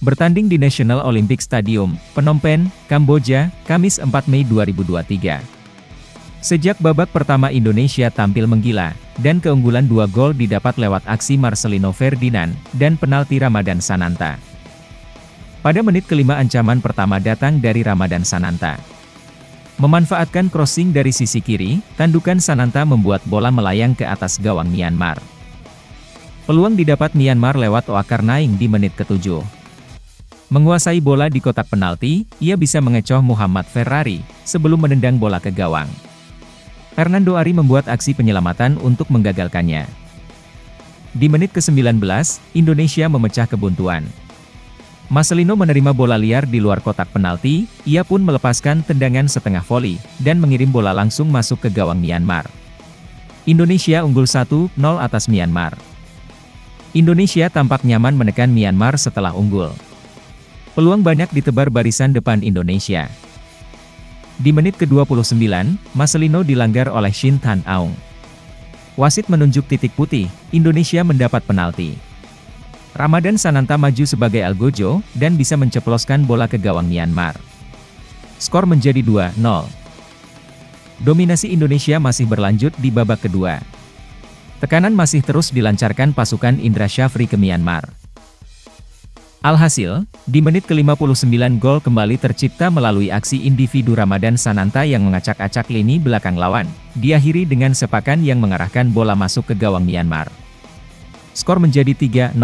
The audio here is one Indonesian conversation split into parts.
Bertanding di National Olympic Stadium, Phnom Penh, Kamboja, Kamis 4 Mei 2023. Sejak babak pertama Indonesia tampil menggila, dan keunggulan dua gol didapat lewat aksi Marcelino Ferdinand, dan penalti Ramadan Sananta. Pada menit kelima ancaman pertama datang dari Ramadan Sananta. Memanfaatkan crossing dari sisi kiri, tandukan Sananta membuat bola melayang ke atas gawang Myanmar. Peluang didapat Myanmar lewat Oakar Naing di menit ketujuh. Menguasai bola di kotak penalti, ia bisa mengecoh Muhammad Ferrari, sebelum menendang bola ke gawang. Fernando Ari membuat aksi penyelamatan untuk menggagalkannya. Di menit ke-19, Indonesia memecah kebuntuan. Marcelino menerima bola liar di luar kotak penalti, ia pun melepaskan tendangan setengah voli, dan mengirim bola langsung masuk ke gawang Myanmar. Indonesia unggul 1-0 atas Myanmar. Indonesia tampak nyaman menekan Myanmar setelah unggul. Peluang banyak ditebar barisan depan Indonesia. Di menit ke-29, Marcelino dilanggar oleh Shin Tan Aung. Wasit menunjuk titik putih, Indonesia mendapat penalti. Ramadan Sananta maju sebagai Algojo, dan bisa menceploskan bola ke gawang Myanmar. Skor menjadi 2-0. Dominasi Indonesia masih berlanjut di babak kedua. Tekanan masih terus dilancarkan pasukan Indra Syafri ke Myanmar. Alhasil, di menit ke-59 gol kembali tercipta melalui aksi individu Ramadan Sananta yang mengacak-acak lini belakang lawan, diakhiri dengan sepakan yang mengarahkan bola masuk ke gawang Myanmar. Skor menjadi 3-0.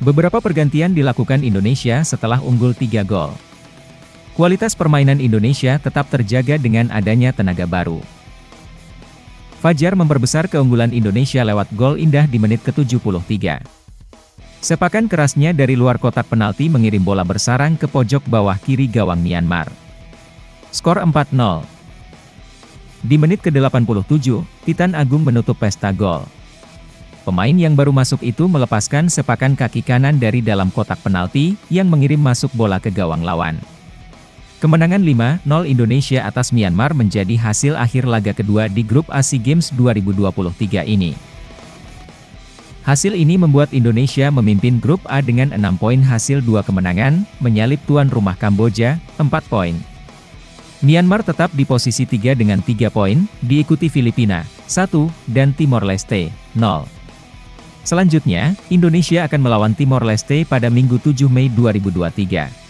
Beberapa pergantian dilakukan Indonesia setelah unggul 3 gol. Kualitas permainan Indonesia tetap terjaga dengan adanya tenaga baru. Fajar memperbesar keunggulan Indonesia lewat gol indah di menit ke-73. Sepakan kerasnya dari luar kotak penalti mengirim bola bersarang ke pojok bawah kiri gawang Myanmar. Skor 4-0. Di menit ke-87, Titan Agung menutup pesta gol. Pemain yang baru masuk itu melepaskan sepakan kaki kanan dari dalam kotak penalti, yang mengirim masuk bola ke gawang lawan. Kemenangan 5-0 Indonesia atas Myanmar menjadi hasil akhir laga kedua di grup ASI Games 2023 ini. Hasil ini membuat Indonesia memimpin grup A dengan 6 poin hasil dua kemenangan, menyalip tuan rumah Kamboja, 4 poin. Myanmar tetap di posisi 3 dengan 3 poin, diikuti Filipina, 1, dan Timor Leste, 0. Selanjutnya, Indonesia akan melawan Timor Leste pada Minggu 7 Mei 2023.